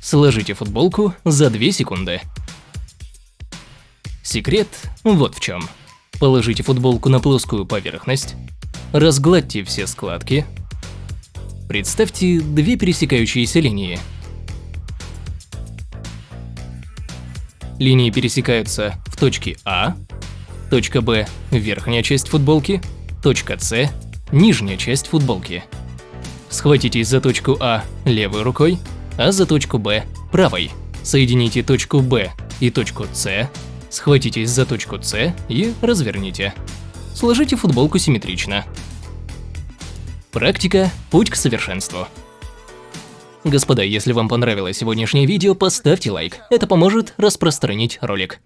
Сложите футболку за 2 секунды. Секрет вот в чем. Положите футболку на плоскую поверхность, разгладьте все складки, представьте две пересекающиеся линии. Линии пересекаются в точке А, точка Б – верхняя часть футболки, точка С – нижняя часть футболки. Схватитесь за точку А левой рукой, а за точку Б – правой. Соедините точку Б и точку С Схватитесь за точку С и разверните. Сложите футболку симметрично. Практика – путь к совершенству. Господа, если вам понравилось сегодняшнее видео, поставьте лайк. Это поможет распространить ролик.